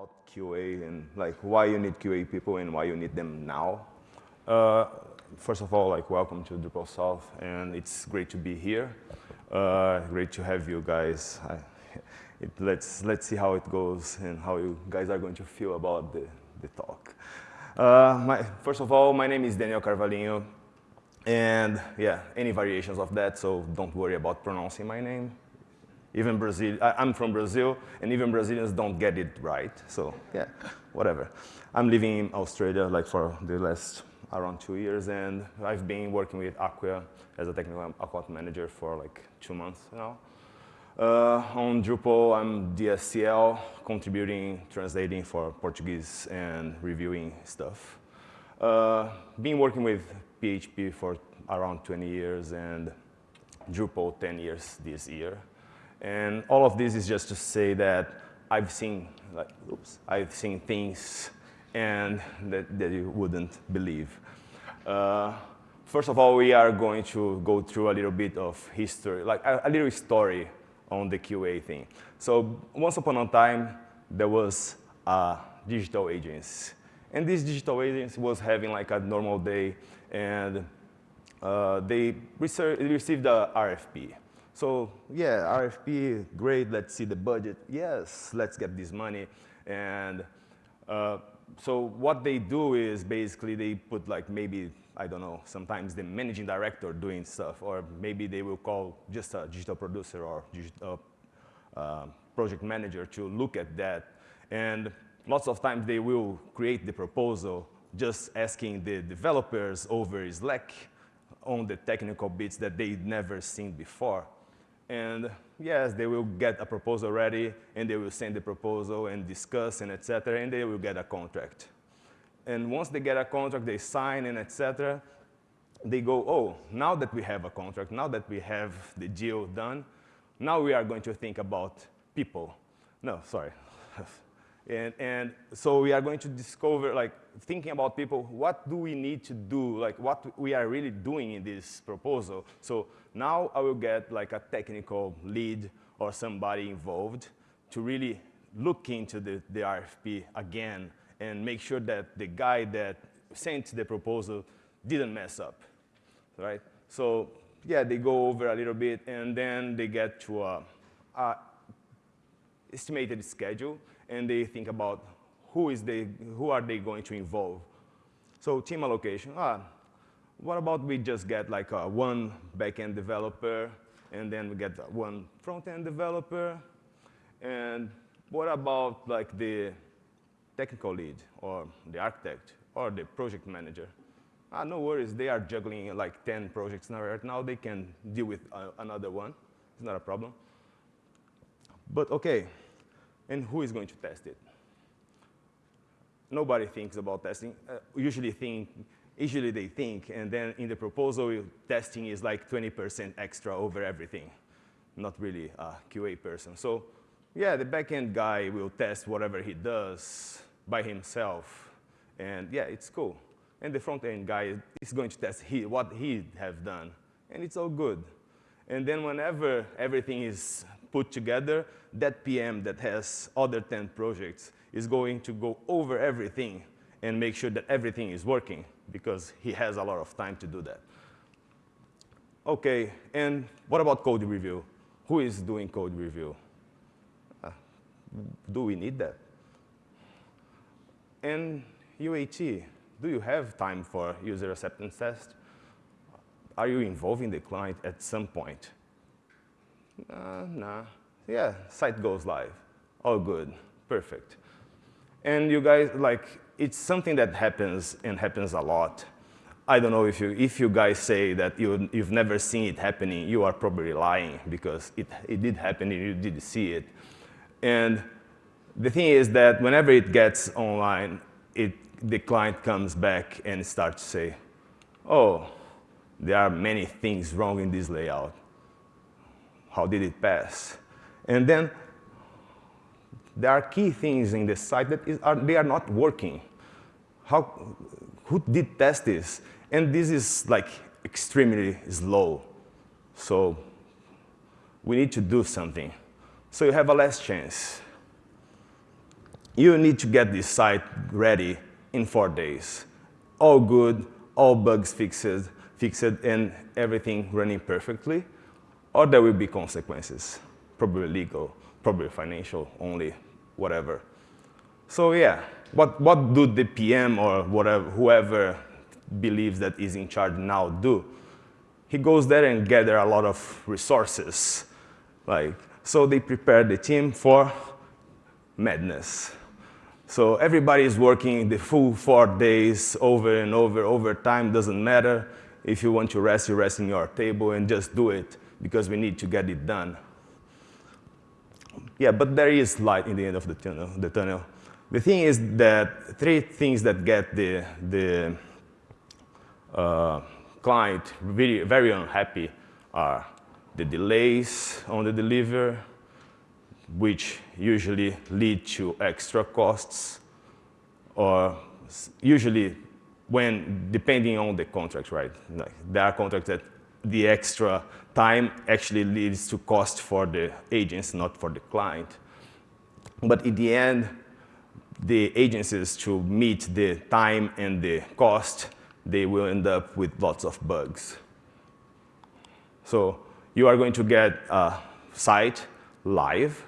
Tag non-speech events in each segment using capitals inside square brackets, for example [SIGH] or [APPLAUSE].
about QA and like why you need QA people and why you need them now. Uh, first of all, like welcome to Drupal South, and it's great to be here. Uh, great to have you guys. I, [LAUGHS] it, let's let's see how it goes and how you guys are going to feel about the the talk. Uh, my, first of all, my name is Daniel Carvalhinho, and yeah, any variations of that, so don't worry about pronouncing my name. Even Brazil, I, am from Brazil, and even Brazilians don't get it right. So yeah, whatever. I'm living in Australia like for the last around two years, and I've been working with Acquia as a technical account manager for like two months now. Uh, on Drupal, I'm DSCL, contributing, translating for Portuguese, and reviewing stuff. Uh, been working with PHP for around 20 years, and Drupal 10 years this year. And all of this is just to say that I've seen, like, oops, I've seen things and that, that you wouldn't believe. Uh, first of all, we are going to go through a little bit of history, like a, a little story on the QA thing. So once upon a time, there was a digital agency. And this digital agency was having like a normal day, and uh, they received a RFP. So yeah, RFP, great, let's see the budget. Yes, let's get this money. And uh, so what they do is basically they put like maybe, I don't know, sometimes the managing director doing stuff, or maybe they will call just a digital producer or digital, uh, project manager to look at that. And lots of times they will create the proposal just asking the developers over Slack on the technical bits that they'd never seen before. And yes, they will get a proposal ready, and they will send the proposal and discuss and et cetera, and they will get a contract. And once they get a contract, they sign and et cetera, they go, oh, now that we have a contract, now that we have the deal done, now we are going to think about people. No, sorry. [LAUGHS] And, and so we are going to discover, like, thinking about people, what do we need to do, like, what we are really doing in this proposal. So now I will get, like, a technical lead or somebody involved to really look into the, the RFP again and make sure that the guy that sent the proposal didn't mess up, right? So yeah, they go over a little bit, and then they get to a, a estimated schedule and they think about who, is they, who are they going to involve. So team allocation, ah, what about we just get like a one backend developer, and then we get one front-end developer, and what about like the technical lead, or the architect, or the project manager? Ah, no worries, they are juggling like 10 projects now right now, they can deal with uh, another one, it's not a problem. But okay, and who is going to test it? Nobody thinks about testing. Uh, usually think, usually they think, and then in the proposal, testing is like 20% extra over everything. Not really a QA person. So yeah, the backend guy will test whatever he does by himself. And yeah, it's cool. And the front-end guy is going to test he, what he have done. And it's all good. And then whenever everything is put together, that PM that has other 10 projects is going to go over everything and make sure that everything is working because he has a lot of time to do that. OK, and what about code review? Who is doing code review? Uh, do we need that? And UAT, do you have time for user acceptance test? Are you involving the client at some point? Uh, nah. Yeah, site goes live. All good. Perfect. And you guys, like, it's something that happens and happens a lot. I don't know if you, if you guys say that you, you've never seen it happening, you are probably lying because it, it did happen and you did see it. And the thing is that whenever it gets online, it, the client comes back and starts to say, oh, there are many things wrong in this layout. How did it pass? And then there are key things in the site that is, are, they are not working. How, who did test this? And this is like extremely slow. So we need to do something. So you have a last chance. you need to get this site ready in four days. All good, all bugs fixed, fixed and everything running perfectly, or there will be consequences, probably legal, probably financial only, whatever. So yeah, what, what do the PM or whatever, whoever believes that is in charge now do? He goes there and gather a lot of resources. Like, so they prepare the team for madness. So everybody is working the full four days over and over, over time, doesn't matter. If you want to rest, you rest in your table and just do it because we need to get it done. Yeah, but there is light in the end of the tunnel. The, tunnel. the thing is that three things that get the, the uh, client very, very unhappy are the delays on the delivery, which usually lead to extra costs, or usually when, depending on the contract, right? Like there are contracts that the extra time actually leads to cost for the agents, not for the client. But in the end, the agencies to meet the time and the cost, they will end up with lots of bugs. So you are going to get a site live,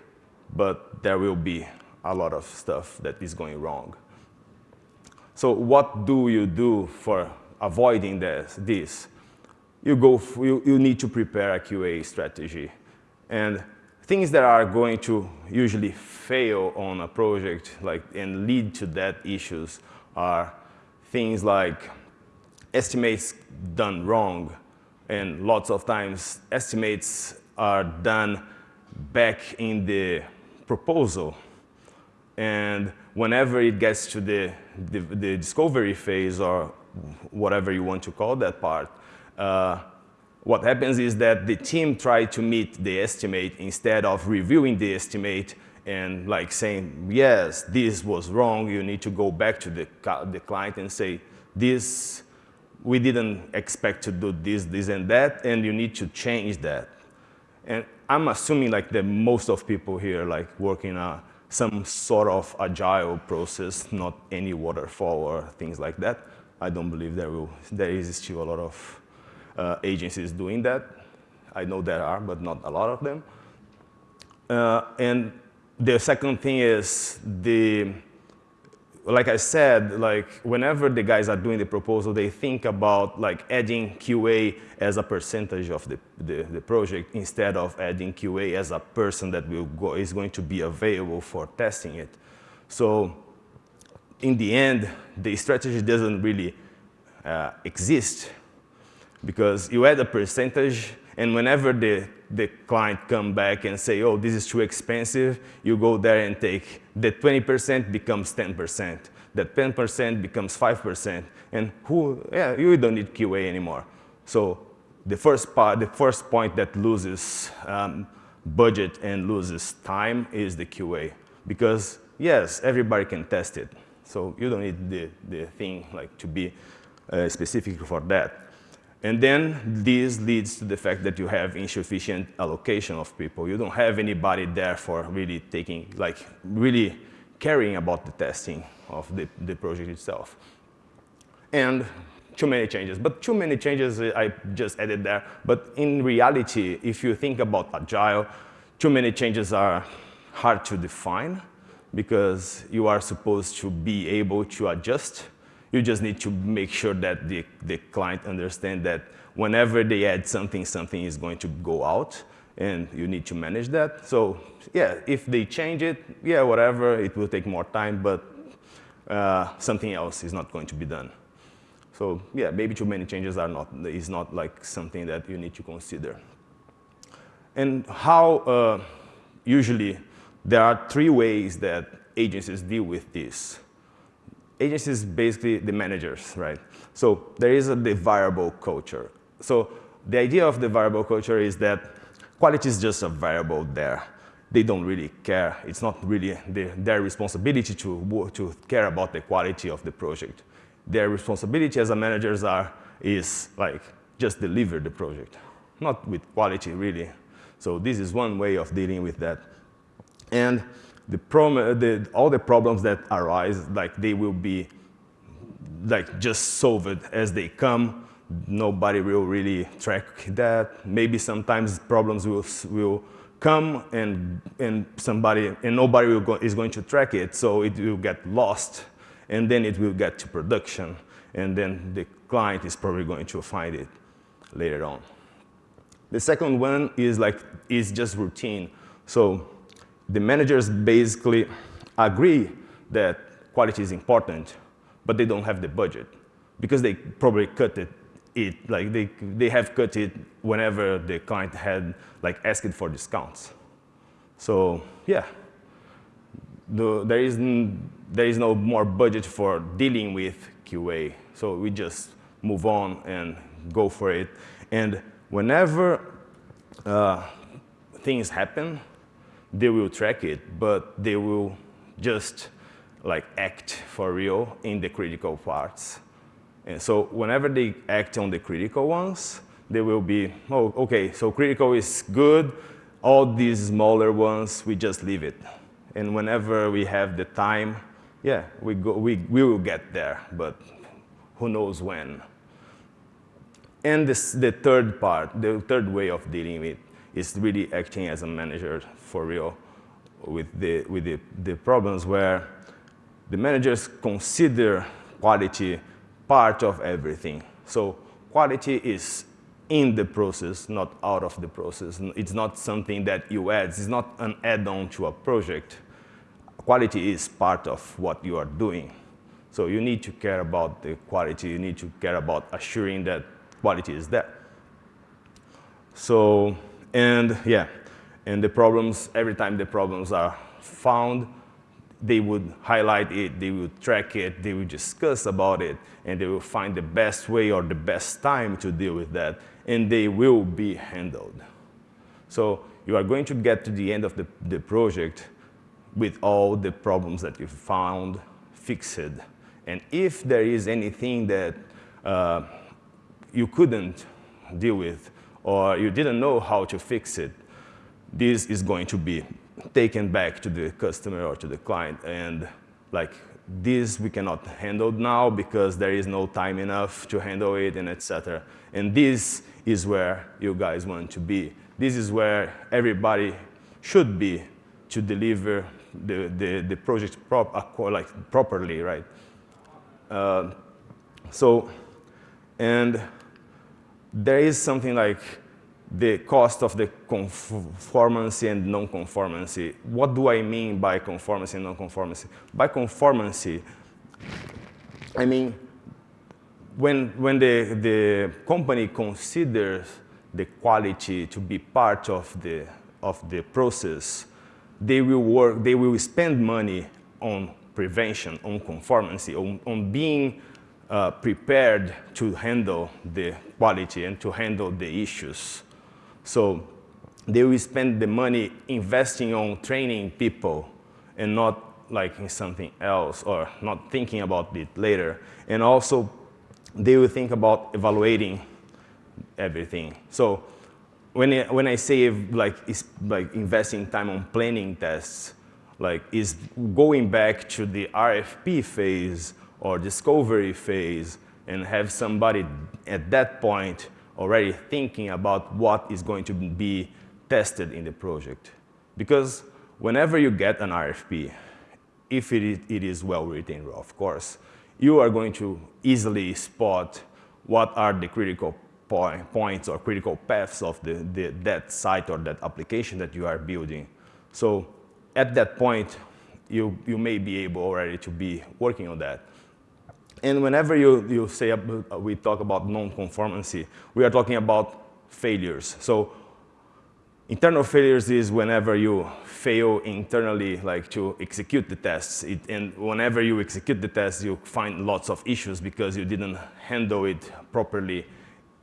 but there will be a lot of stuff that is going wrong. So what do you do for avoiding this? this? You, go, you, you need to prepare a QA strategy. And things that are going to usually fail on a project like, and lead to that issues are things like estimates done wrong. And lots of times, estimates are done back in the proposal. And whenever it gets to the, the, the discovery phase or whatever you want to call that part, uh, what happens is that the team try to meet the estimate instead of reviewing the estimate and like saying, yes, this was wrong, you need to go back to the, the client and say, this, we didn't expect to do this, this, and that, and you need to change that. And I'm assuming like that most of people here like working on some sort of agile process, not any waterfall or things like that. I don't believe there, will, there is still a lot of uh, agencies doing that. I know there are, but not a lot of them. Uh, and the second thing is the, like I said, like whenever the guys are doing the proposal, they think about like adding QA as a percentage of the, the, the project instead of adding QA as a person that will go, is going to be available for testing it. So in the end, the strategy doesn't really uh, exist because you add a percentage and whenever the, the client come back and say, oh, this is too expensive, you go there and take the 20% becomes 10%. That 10% becomes 5%. And who, yeah, you don't need QA anymore. So the first part, the first point that loses um, budget and loses time is the QA. Because yes, everybody can test it. So you don't need the, the thing like to be uh, specific for that. And then this leads to the fact that you have insufficient allocation of people. You don't have anybody there for really taking, like, really caring about the testing of the, the project itself. And too many changes. But too many changes uh, I just added there. But in reality, if you think about agile, too many changes are hard to define because you are supposed to be able to adjust you just need to make sure that the, the client understands that whenever they add something, something is going to go out and you need to manage that. So yeah, if they change it, yeah, whatever, it will take more time, but uh, something else is not going to be done. So yeah, maybe too many changes are not, is not like something that you need to consider. And how uh, usually there are three ways that agencies deal with this agencies basically the managers, right? So there is a variable culture. So the idea of the variable culture is that quality is just a variable there. They don't really care. It's not really the, their responsibility to, to care about the quality of the project. Their responsibility as a managers are, is like just deliver the project, not with quality really. So this is one way of dealing with that. And the, the all the problems that arise, like they will be like just solved as they come. Nobody will really track that. Maybe sometimes problems will, will come and, and somebody, and nobody go, is going to track it, so it will get lost, and then it will get to production, and then the client is probably going to find it later on. The second one is like, is just routine. So the managers basically agree that quality is important, but they don't have the budget because they probably cut it, it like they, they have cut it whenever the client had like asked for discounts. So yeah, the, there, is, there is no more budget for dealing with QA. So we just move on and go for it. And whenever uh, things happen, they will track it, but they will just like act for real in the critical parts. And so whenever they act on the critical ones, they will be, oh, okay, so critical is good. All these smaller ones, we just leave it. And whenever we have the time, yeah, we, go, we, we will get there, but who knows when. And this, the third part, the third way of dealing with is really acting as a manager for real with the, with the, the problems where the managers consider quality part of everything. So quality is in the process, not out of the process. It's not something that you add. It's not an add-on to a project. Quality is part of what you are doing. So you need to care about the quality. You need to care about assuring that quality is there. So, and yeah, and the problems, every time the problems are found, they would highlight it, they would track it, they would discuss about it, and they will find the best way or the best time to deal with that, and they will be handled. So you are going to get to the end of the, the project with all the problems that you found fixed. And if there is anything that uh, you couldn't deal with or you didn't know how to fix it, this is going to be taken back to the customer or to the client. And like this we cannot handle now because there is no time enough to handle it and etc. And this is where you guys want to be. This is where everybody should be to deliver the, the, the project prop, like properly, right? Uh, so, and there is something like the cost of the conformancy and non-conformancy. What do I mean by conformancy and non-conformancy? By conformancy, I mean when, when the, the company considers the quality to be part of the, of the process, they will work, they will spend money on prevention, on conformancy, on, on being uh, prepared to handle the quality and to handle the issues. So they will spend the money investing on training people and not like in something else or not thinking about it later. And also, they will think about evaluating everything. So when I, when I say like, like investing time on planning tests, like is going back to the RFP phase or discovery phase and have somebody at that point already thinking about what is going to be tested in the project. Because whenever you get an RFP, if it is, it is well written, of course, you are going to easily spot what are the critical point, points or critical paths of the, the, that site or that application that you are building. So at that point, you, you may be able already to be working on that. And whenever you, you say, uh, we talk about non-conformancy, we are talking about failures. So internal failures is whenever you fail internally, like to execute the tests. It, and whenever you execute the tests, you find lots of issues because you didn't handle it properly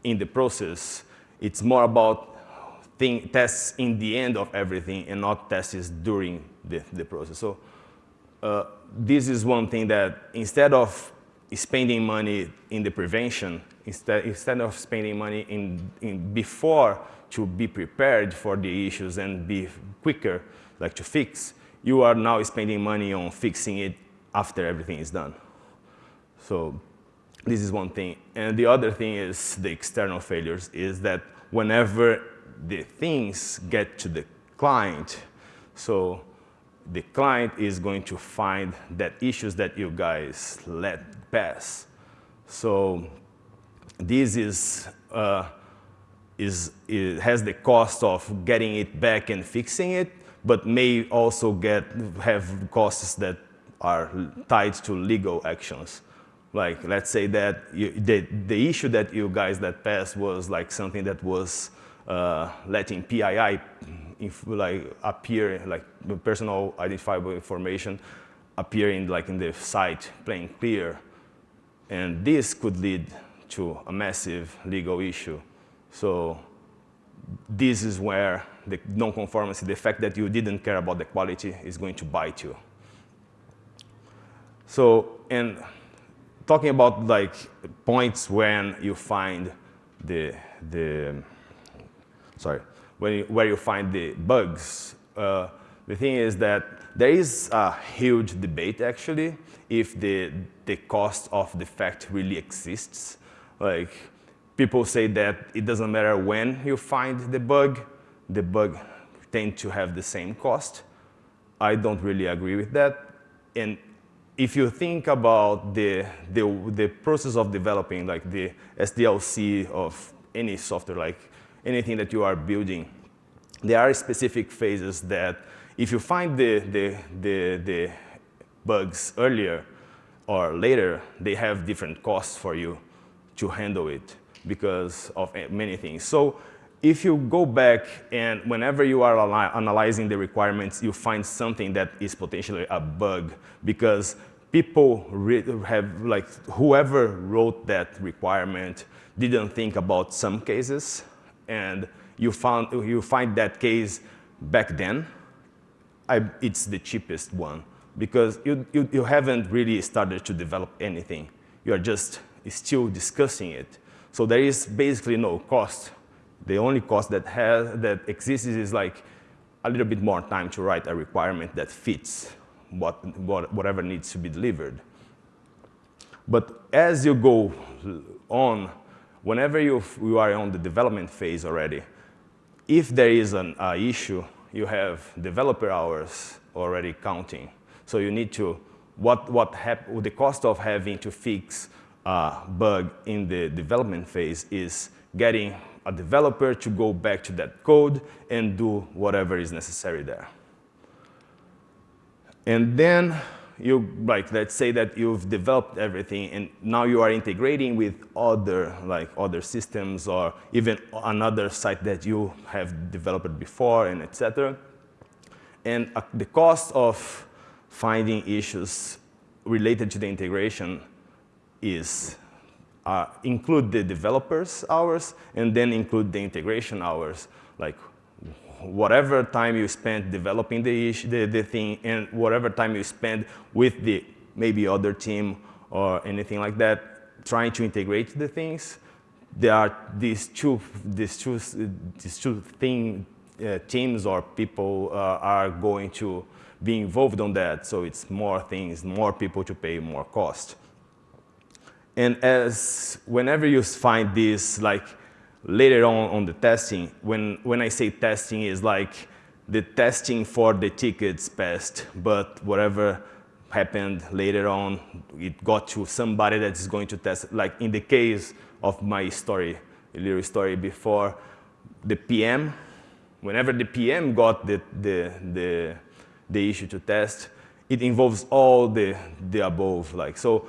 in the process. It's more about thing, tests in the end of everything and not tests during the, the process. So uh, this is one thing that instead of spending money in the prevention instead, instead of spending money in, in before to be prepared for the issues and be quicker, like to fix, you are now spending money on fixing it after everything is done. So this is one thing. And the other thing is the external failures, is that whenever the things get to the client, so the client is going to find that issues that you guys let pass. So this is, uh, is, has the cost of getting it back and fixing it, but may also get, have costs that are tied to legal actions. Like, let's say that you, the, the issue that you guys that passed was like something that was uh, letting PII like appear, like personal identifiable information appearing like in the site plain clear. And this could lead to a massive legal issue. So this is where the non-conformity, the fact that you didn't care about the quality is going to bite you. So, and talking about like points when you find the, the sorry, you, where you find the bugs, uh, the thing is that there is a huge debate actually if the, the cost of defect really exists. Like people say that it doesn't matter when you find the bug, the bug tend to have the same cost. I don't really agree with that. And if you think about the, the, the process of developing, like the SDLC of any software, like anything that you are building, there are specific phases that if you find the, the, the, the bugs earlier or later, they have different costs for you to handle it because of many things. So if you go back and whenever you are analyzing the requirements, you find something that is potentially a bug because people have, like, whoever wrote that requirement didn't think about some cases and you, found, you find that case back then, I, it's the cheapest one because you, you, you haven't really started to develop anything. You are just still discussing it. So there is basically no cost. The only cost that, has, that exists is like a little bit more time to write a requirement that fits what, what, whatever needs to be delivered. But as you go on, whenever you, you are on the development phase already, if there is an uh, issue, you have developer hours already counting. So you need to, what, what the cost of having to fix a bug in the development phase is getting a developer to go back to that code and do whatever is necessary there. And then you, like, let's say that you've developed everything and now you are integrating with other, like, other systems or even another site that you have developed before and etc. And uh, the cost of finding issues related to the integration is uh, include the developers hours and then include the integration hours, like whatever time you spend developing the, the, the thing and whatever time you spend with the maybe other team or anything like that, trying to integrate the things, there are these two, these two, these two thing, uh, teams or people uh, are going to be involved on that. So it's more things, more people to pay more cost. And as whenever you find this, like later on on the testing, when, when I say testing is like the testing for the tickets passed, but whatever happened later on, it got to somebody that is going to test. Like in the case of my story, little story before, the PM, whenever the PM got the, the, the, the issue to test, it involves all the, the above. Like, so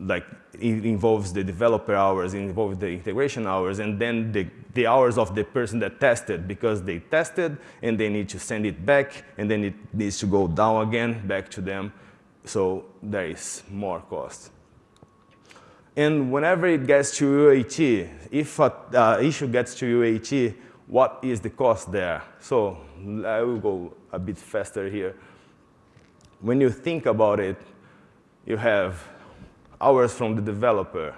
like it involves the developer hours, it involves the integration hours, and then the, the hours of the person that tested because they tested and they need to send it back and then it needs to go down again back to them. So there is more cost. And whenever it gets to UAT, if an uh, issue gets to UAT, what is the cost there? So I will go a bit faster here. When you think about it, you have hours from the developer,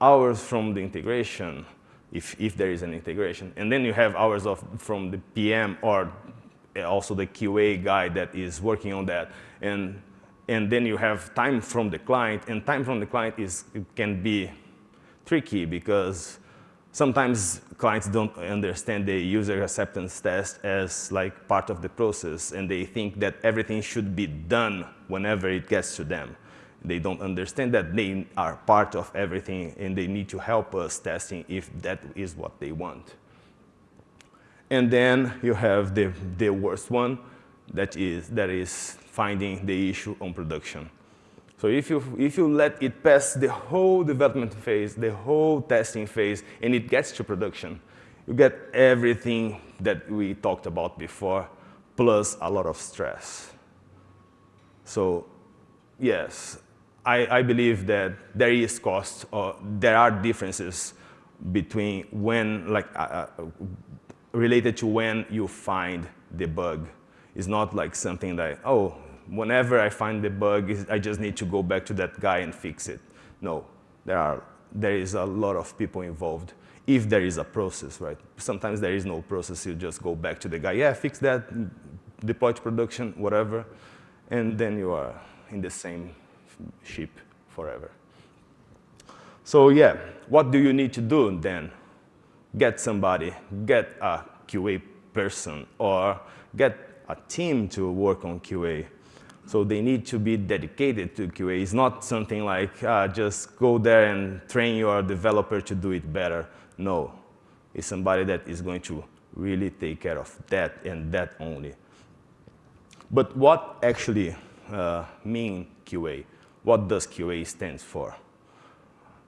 hours from the integration, if, if there is an integration. And then you have hours of, from the PM or also the QA guy that is working on that. And, and then you have time from the client, and time from the client is, can be tricky because sometimes clients don't understand the user acceptance test as like part of the process, and they think that everything should be done whenever it gets to them. They don't understand that they are part of everything, and they need to help us testing if that is what they want. And then you have the, the worst one, that is, that is finding the issue on production. So if you, if you let it pass the whole development phase, the whole testing phase, and it gets to production, you get everything that we talked about before, plus a lot of stress. So yes, I, I believe that there is cost, or there are differences between when, like, uh, uh related to when you find the bug. It's not like something that, oh, whenever I find the bug, I just need to go back to that guy and fix it. No, there, are, there is a lot of people involved if there is a process, right? Sometimes there is no process, you just go back to the guy, yeah, fix that, deploy to production, whatever, and then you are in the same ship forever. So yeah, what do you need to do then? Get somebody, get a QA person, or get a team to work on QA. So they need to be dedicated to QA. It's not something like uh, just go there and train your developer to do it better. No, it's somebody that is going to really take care of that and that only. But what actually uh, mean QA? What does QA stands for?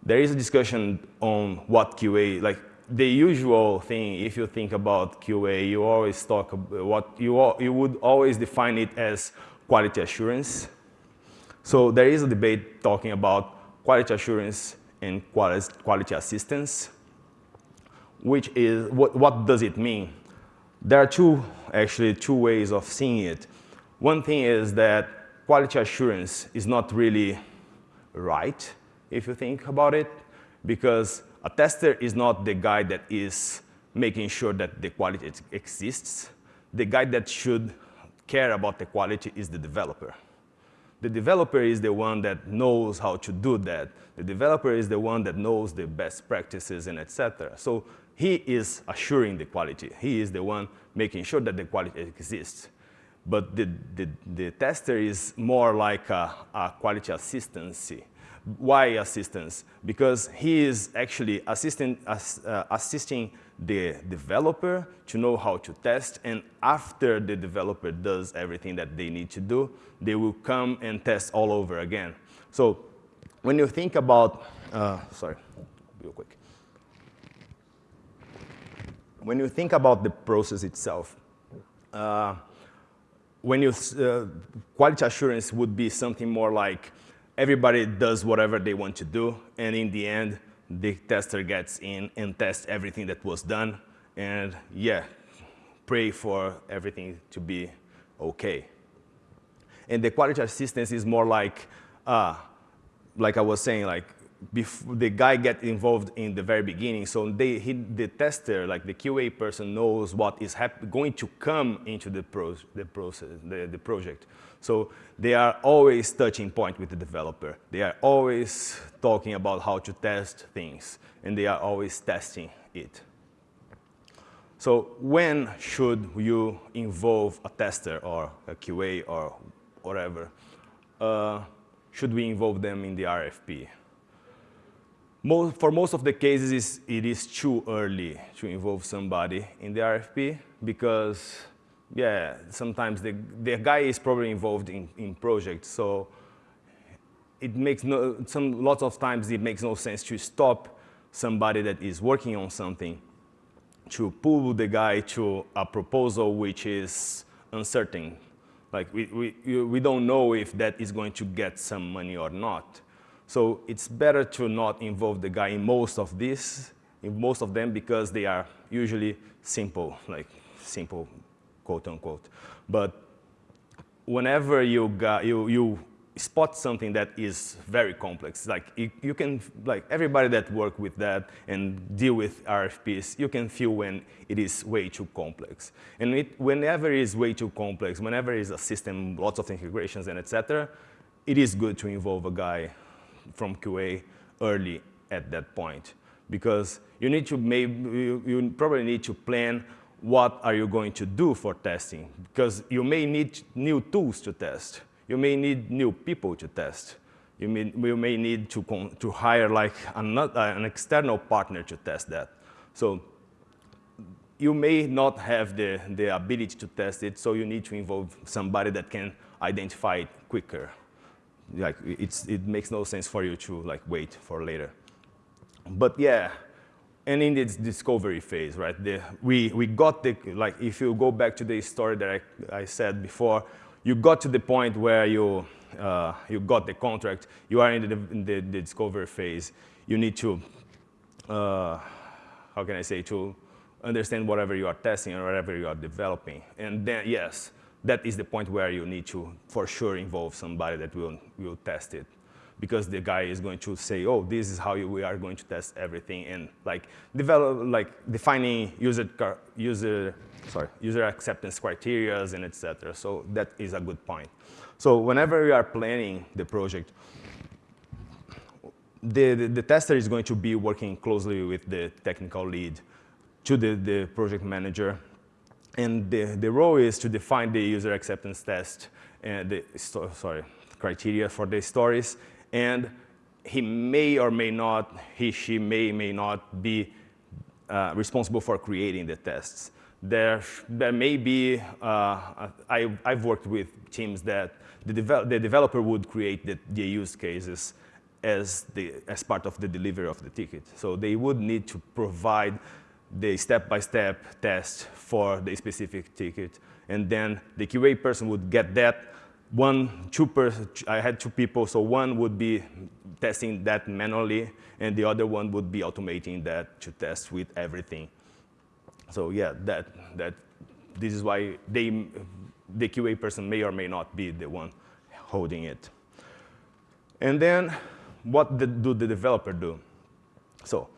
There is a discussion on what QA, like the usual thing, if you think about QA, you always talk about what you, you would always define it as quality assurance. So there is a debate talking about quality assurance and quality assistance, which is, what, what does it mean? There are two, actually, two ways of seeing it. One thing is that quality assurance is not really right, if you think about it, because a tester is not the guy that is making sure that the quality exists. The guy that should care about the quality is the developer. The developer is the one that knows how to do that. The developer is the one that knows the best practices and etc. So he is assuring the quality. He is the one making sure that the quality exists. But the, the, the tester is more like a, a quality assistance. Why assistance? Because he is actually assisting, uh, assisting the developer to know how to test, and after the developer does everything that they need to do, they will come and test all over again. So when you think about, uh, sorry, real quick. When you think about the process itself, uh, when you, uh, quality assurance would be something more like everybody does whatever they want to do, and in the end, the tester gets in and tests everything that was done, and yeah, pray for everything to be okay. And the quality assistance is more like, uh, like I was saying, like the guy get involved in the very beginning, so they, he, the tester, like the QA person, knows what is going to come into the, pro the process, the, the project. So they are always touching point with the developer. They are always talking about how to test things, and they are always testing it. So when should you involve a tester or a QA or whatever? Uh, should we involve them in the RFP? Most, for most of the cases, it is too early to involve somebody in the RFP because yeah, sometimes the, the guy is probably involved in, in projects, so it makes no, some, lots of times it makes no sense to stop somebody that is working on something to pull the guy to a proposal which is uncertain. Like we, we, we don't know if that is going to get some money or not. So it's better to not involve the guy in most of this, in most of them because they are usually simple, like simple quote unquote. But whenever you, got, you, you spot something that is very complex. Like you, you, can, like everybody that work with that and deal with RFPs, you can feel when it is way too complex. And it, whenever it is way too complex, whenever it is a system, lots of integrations and etc., it is good to involve a guy from QA early at that point because you need to maybe, you, you probably need to plan what are you going to do for testing because you may need new tools to test you may need new people to test. You may, you may need to, to hire like an, uh, an external partner to test that. So you may not have the, the ability to test it, so you need to involve somebody that can identify it quicker. Like it's, it makes no sense for you to like wait for later. But yeah, and in this discovery phase, right? The, we, we got the, like if you go back to the story that I, I said before, you got to the point where you, uh, you got the contract, you are in the, in the, the discovery phase, you need to, uh, how can I say, to understand whatever you are testing or whatever you are developing. And then, yes, that is the point where you need to, for sure, involve somebody that will, will test it. Because the guy is going to say, oh, this is how you, we are going to test everything. And like, develop, like defining user, user sorry, user acceptance criteria and etc. So that is a good point. So whenever we are planning the project, the, the, the, tester is going to be working closely with the technical lead to the, the project manager. And the, the role is to define the user acceptance test and the, sorry, criteria for the stories. And he may or may not, he, she may, may not be uh, responsible for creating the tests there, there may be, uh, I, I've worked with teams that the, devel the developer would create the, the, use cases as, the, as part of the delivery of the ticket. So they would need to provide the step-by-step -step test for the specific ticket. And then the QA person would get that. One, two person, I had two people, so one would be testing that manually, and the other one would be automating that to test with everything. So yeah, that, that, this is why they, the QA person may or may not be the one holding it. And then what the, do the developer do? So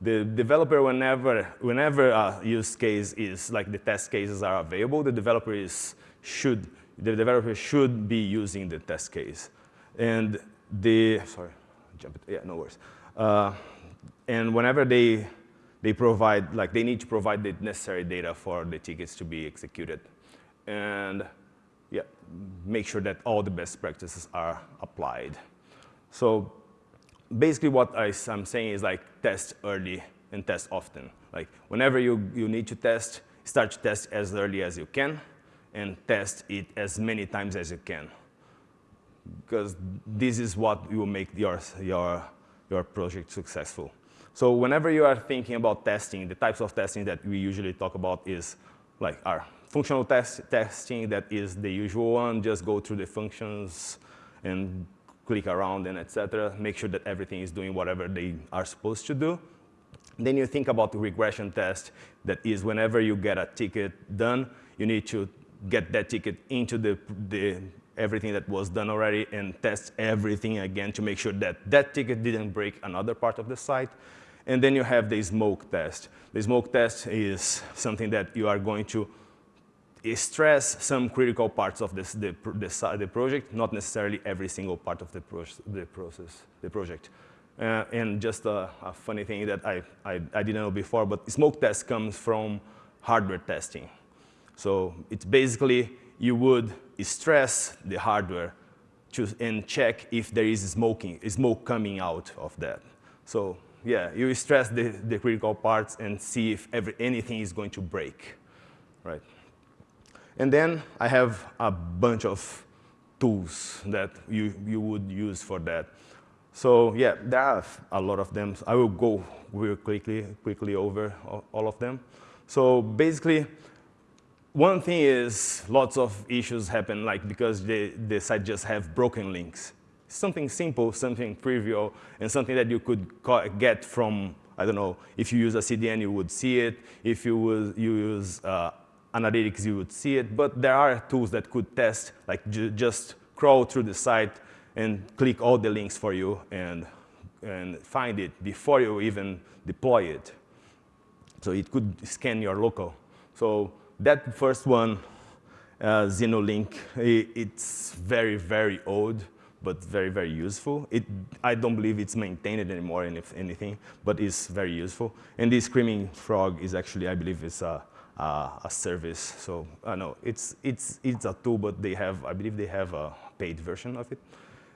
the developer, whenever, whenever a use case is, like the test cases are available, the developer is, should, the developer should be using the test case. And the, sorry, jump it, yeah, no worries. Uh, and whenever they they provide, like they need to provide the necessary data for the tickets to be executed. And yeah, make sure that all the best practices are applied. So basically what I, am saying is like test early and test often. Like whenever you, you need to test, start to test as early as you can and test it as many times as you can. Because this is what will make your, your, your project successful. So whenever you are thinking about testing, the types of testing that we usually talk about is like our functional test testing that is the usual one, just go through the functions and click around and etc. Make sure that everything is doing whatever they are supposed to do. Then you think about the regression test that is whenever you get a ticket done, you need to get that ticket into the, the everything that was done already and test everything again to make sure that that ticket didn't break another part of the site. And then you have the smoke test. The smoke test is something that you are going to stress some critical parts of this, the, the, the project, not necessarily every single part of the, pro the process, the project. Uh, and just a, a, funny thing that I, I, I, didn't know before, but smoke test comes from hardware testing. So it's basically you would stress the hardware to, and check if there is smoking, smoke coming out of that. So yeah, you stress the, the critical parts and see if every, anything is going to break, right? And then I have a bunch of tools that you, you would use for that. So yeah, there are a lot of them. I will go real quickly, quickly over all of them. So basically, one thing is lots of issues happen like because the, the site just have broken links something simple, something trivial, and something that you could get from, I don't know, if you use a CDN, you would see it. If you, was, you use uh, analytics, you would see it. But there are tools that could test, like ju just crawl through the site and click all the links for you and, and find it before you even deploy it. So it could scan your local. So that first one, uh, Xenu Link, it's very, very old, but very, very useful. It, I don't believe it's maintained anymore, if anything, but it's very useful. And this Screaming Frog is actually, I believe, it's a, a, a service. So I uh, know it's, it's, it's a tool, but they have, I believe they have a paid version of it.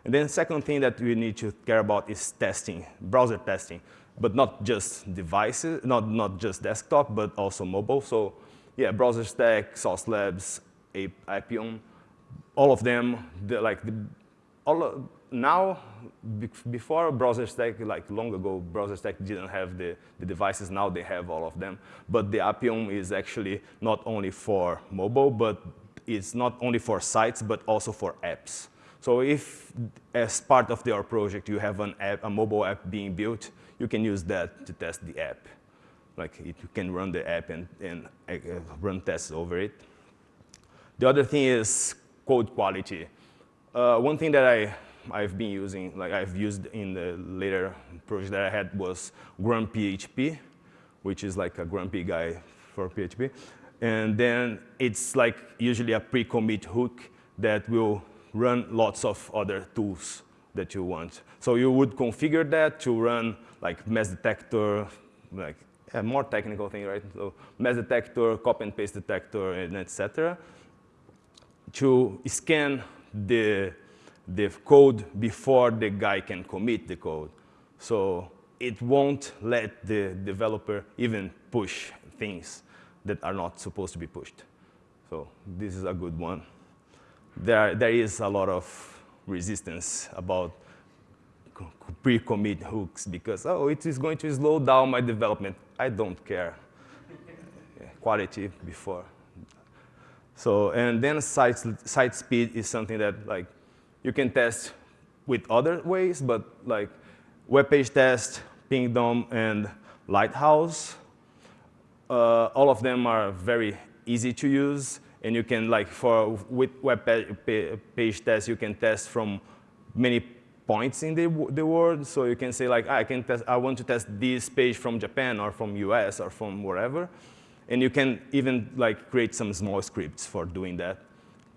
And then second thing that we need to care about is testing, browser testing, but not just devices, not, not just desktop, but also mobile. So yeah, BrowserStack, Sauce Labs, Appium, all of them, like the, all now, before BrowserStack, like long ago, BrowserStack didn't have the, the devices. Now they have all of them. But the Appium is actually not only for mobile, but it's not only for sites, but also for apps. So if, as part of your project, you have an app, a mobile app being built, you can use that to test the app. Like it, you can run the app and, and uh, run tests over it. The other thing is code quality. Uh, one thing that I, I've been using, like I've used in the later project that I had was GrumPHP, which is like a grumpy guy for PHP. And then it's like usually a pre-commit hook that will run lots of other tools that you want. So you would configure that to run like mess detector, like a more technical thing, right? So mess detector, copy and paste detector, and etc. To scan the, the code before the guy can commit the code. So it won't let the developer even push things that are not supposed to be pushed. So this is a good one. There, there is a lot of resistance about pre-commit hooks because, oh, it is going to slow down my development. I don't care. [LAUGHS] Quality before. So, and then site, site speed is something that like you can test with other ways, but like WebPageTest, Pingdom, and Lighthouse, uh, all of them are very easy to use. And you can like for with web page test, you can test from many points in the, the world. So you can say like, I can test, I want to test this page from Japan or from US or from wherever. And you can even like create some small scripts for doing that,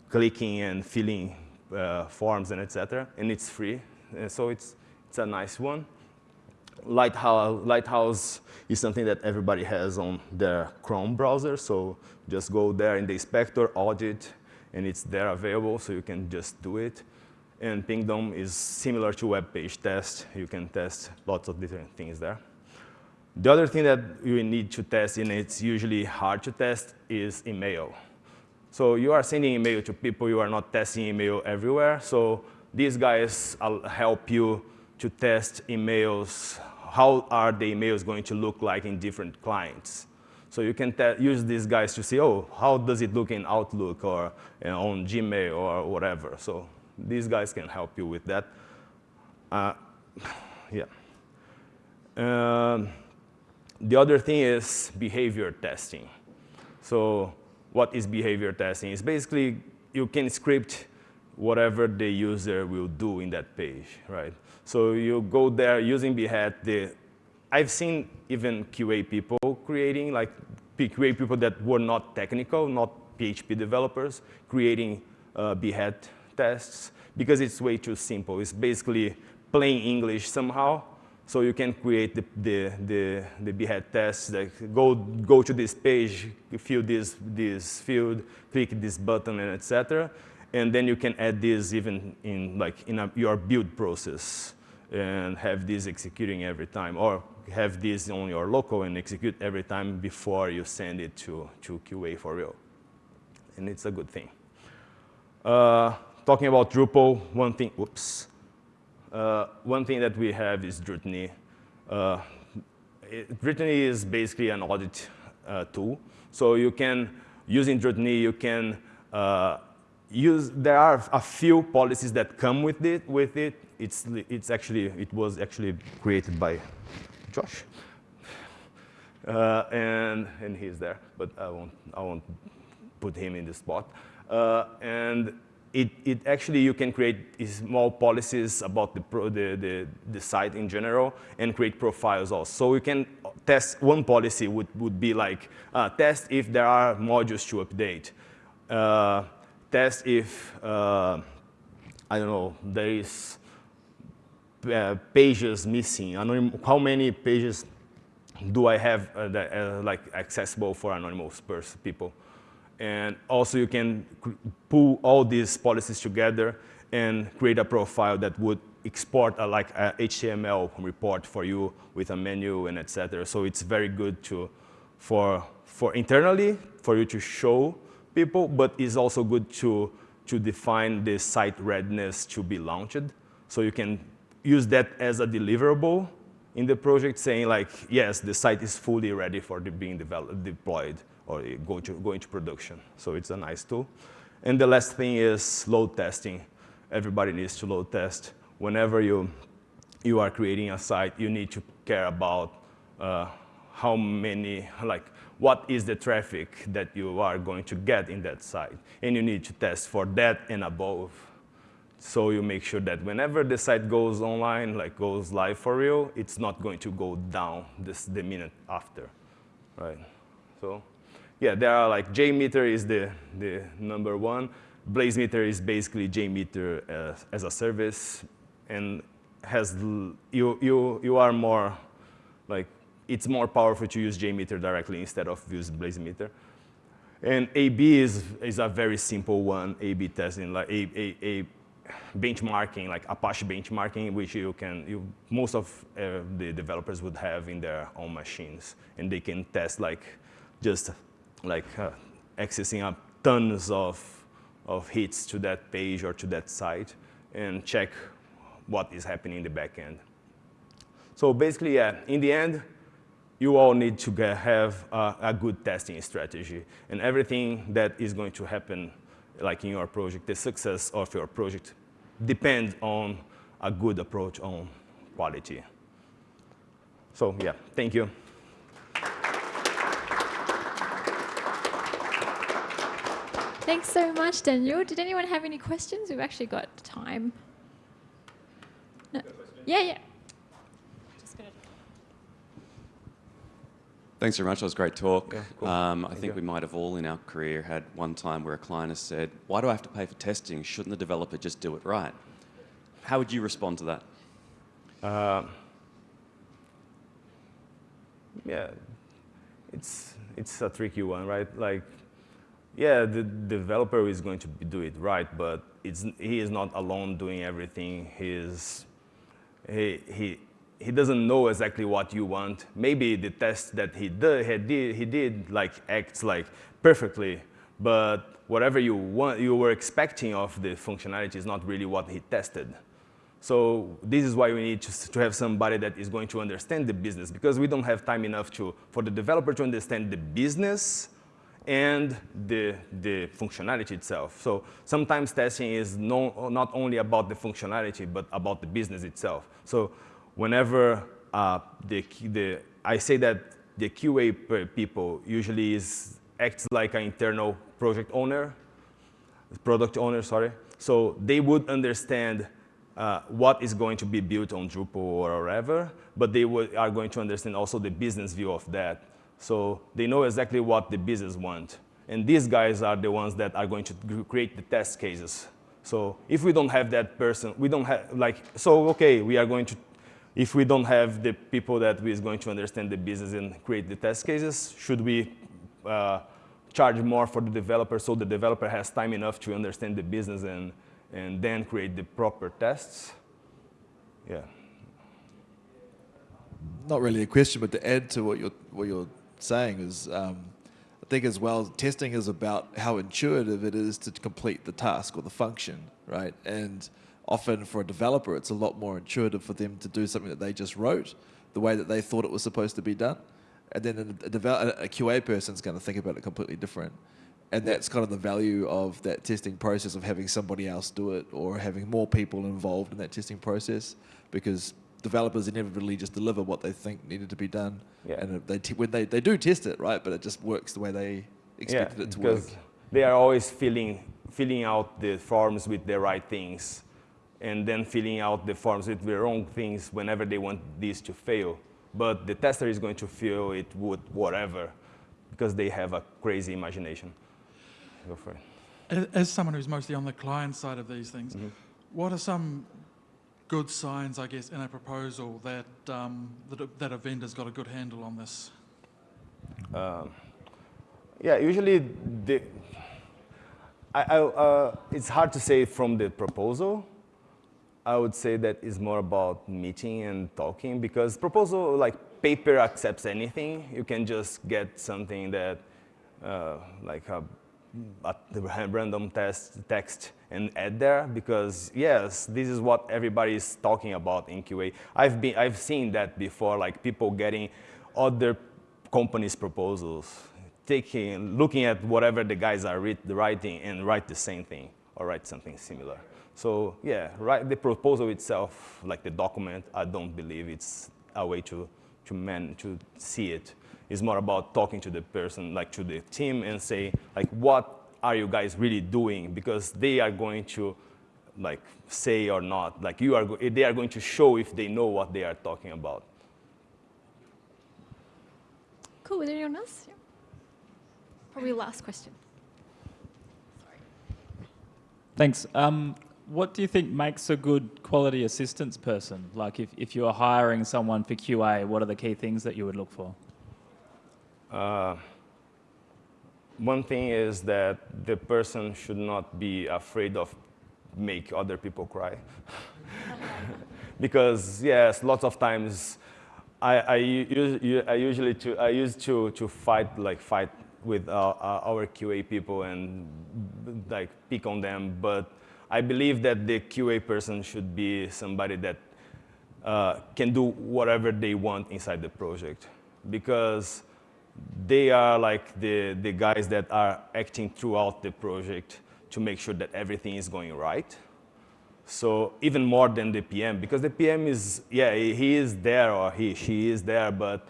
clicking and filling uh, forms and etc. And it's free. And so it's, it's a nice one. Lighthouse, Lighthouse is something that everybody has on their Chrome browser. So just go there in the inspector, audit, and it's there available. So you can just do it. And Pingdom is similar to WebPageTest. You can test lots of different things there. The other thing that you need to test, and it's usually hard to test, is email. So you are sending email to people, you are not testing email everywhere. So these guys help you to test emails. How are the emails going to look like in different clients? So you can use these guys to see, oh, how does it look in Outlook or you know, on Gmail or whatever. So these guys can help you with that. Uh, yeah. Um, the other thing is behavior testing. So what is behavior testing? It's basically you can script whatever the user will do in that page, right? So you go there using Behat. The, I've seen even QA people creating, like QA people that were not technical, not PHP developers, creating uh, Behat tests because it's way too simple. It's basically plain English somehow so you can create the, the, the, the behat tests, like go, go to this page, fill this, this field, click this button, and etc. And then you can add this even in, like, in a, your build process and have this executing every time, or have this on your local and execute every time before you send it to, to QA for real. And it's a good thing. Uh, talking about Drupal, one thing, whoops, uh, one thing that we have is Drutiny. Uh, is basically an audit uh, tool. So you can, using Drutiny, you can uh, use, there are a few policies that come with it. With it. It's, it's actually, it was actually created by Josh. Uh, and, and he's there, but I won't, I won't put him in the spot. Uh, and it, it actually, you can create small policies about the, pro, the, the, the, site in general and create profiles also. So you can test, one policy would, would be like, uh, test if there are modules to update. Uh, test if, uh, I don't know, there is uh, pages missing. How many pages do I have uh, that, uh, like accessible for anonymous people? And also you can pull all these policies together and create a profile that would export a, like a HTML report for you with a menu and etc. So it's very good to, for, for internally, for you to show people, but it's also good to, to define the site readiness to be launched. So you can use that as a deliverable in the project saying like, yes, the site is fully ready for being developed, deployed or go, to, go into production. So it's a nice tool. And the last thing is load testing. Everybody needs to load test. Whenever you, you are creating a site, you need to care about uh, how many, like, what is the traffic that you are going to get in that site. And you need to test for that and above. So you make sure that whenever the site goes online, like goes live for real, it's not going to go down this, the minute after, right? So yeah, there are like JMeter is the, the number one. BlazeMeter is basically JMeter as, as a service and has, you, you, you are more, like, it's more powerful to use JMeter directly instead of use BlazeMeter. And AB is, is a very simple one, AB testing, like a, a, a benchmarking, like Apache benchmarking, which you can, you, most of uh, the developers would have in their own machines. And they can test like just like uh, accessing up tons of, of hits to that page or to that site and check what is happening in the backend. So basically, yeah, in the end, you all need to get, have a, a, good testing strategy. And everything that is going to happen, like in your project, the success of your project depends on a good approach on quality. So yeah, thank you. Thanks so much, Daniel. Did anyone have any questions? We've actually got time. No. Yeah, yeah. Thanks very much. That was a great talk. Yeah, cool. um, I think you. we might have all in our career had one time where a client has said, why do I have to pay for testing? Shouldn't the developer just do it right? How would you respond to that? Uh, yeah, it's, it's a tricky one, right? Like, yeah, the developer is going to do it right, but he is not alone doing everything. He's, he, he, he doesn't know exactly what you want. Maybe the test that he did, he did, he did like acts like perfectly, but whatever you want, you were expecting of the functionality is not really what he tested. So this is why we need to, to have somebody that is going to understand the business because we don't have time enough to, for the developer to understand the business and the, the functionality itself. So sometimes testing is no, not only about the functionality, but about the business itself. So whenever uh, the, the, I say that the QA people usually is, acts like an internal project owner, product owner, sorry. So they would understand uh, what is going to be built on Drupal or wherever, but they are going to understand also the business view of that. So they know exactly what the business want. And these guys are the ones that are going to create the test cases. So if we don't have that person, we don't have, like, so okay, we are going to, if we don't have the people that is going to understand the business and create the test cases, should we uh, charge more for the developer so the developer has time enough to understand the business and, and then create the proper tests? Yeah. Not really a question, but to add to what you're, what you're saying is, um, I think as well, testing is about how intuitive it is to complete the task or the function, right? And often for a developer, it's a lot more intuitive for them to do something that they just wrote the way that they thought it was supposed to be done. And then a, a, a QA person is going to think about it completely different. And that's kind of the value of that testing process of having somebody else do it or having more people involved in that testing process because developers inevitably just deliver what they think needed to be done. Yeah. And they when they, they do test it, right? But it just works the way they expected yeah, it to work. Because they are always feeling filling out the forms with the right things and then filling out the forms with the wrong things whenever they want this to fail. But the tester is going to fill it with whatever because they have a crazy imagination. Go for it. As, as someone who's mostly on the client side of these things, mm-hmm. what are some good signs, I guess, in a proposal that, um, that, a, that a vendor's got a good handle on this? Yeah, usually the, I, I, uh, it's hard to say from the proposal. I would say that it's more about meeting and talking because proposal, like paper accepts anything. You can just get something that, uh, like a, a random test, text and add there because yes, this is what everybody is talking about in QA. I've, been, I've seen that before, like people getting other companies' proposals, taking, looking at whatever the guys are read, writing and write the same thing or write something similar. So yeah, write the proposal itself, like the document, I don't believe it's a way to, to, man, to see it. It's more about talking to the person, like to the team and say, like, what are you guys really doing? Because they are going to like say or not, like you are, go- they are going to show if they know what they are talking about. Cool. Is there anyone else? Yeah. Probably last question. Sorry. Thanks. Um, what do you think makes a good quality assistance person? Like if, if you are hiring someone for QA, what are the key things that you would look for? Uh, one thing is that the person should not be afraid of make other people cry. [LAUGHS] because yes, lots of times I usually to, I used to, to fight like fight with uh, uh, our QA people and like pick on them, but I believe that the QA person should be somebody that uh, can do whatever they want inside the project because they are like the, the guys that are acting throughout the project to make sure that everything is going right. So even more than the PM, because the PM is, yeah, he is there or he, she is there, but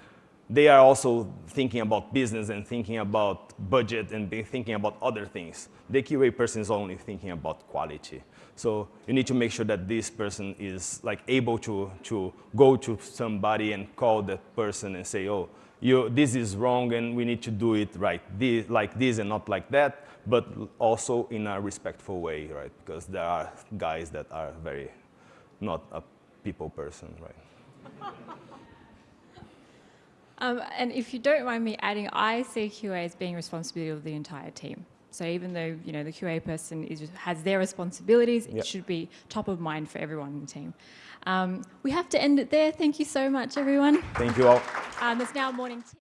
they are also thinking about business and thinking about budget and thinking about other things. The QA person is only thinking about quality. So you need to make sure that this person is like able to, to go to somebody and call that person and say, oh, you, this is wrong and we need to do it right, this, like this and not like that, but also in a respectful way, right? Because there are guys that are very not a people person, right? [LAUGHS] Um, and if you don't mind me adding, I see QA as being responsibility of the entire team. So even though you know the QA person is, has their responsibilities, Yep. it should be top of mind for everyone in the team. Um, we have to end it there. Thank you so much, everyone. Thank you all. Um, it's now morning. tea.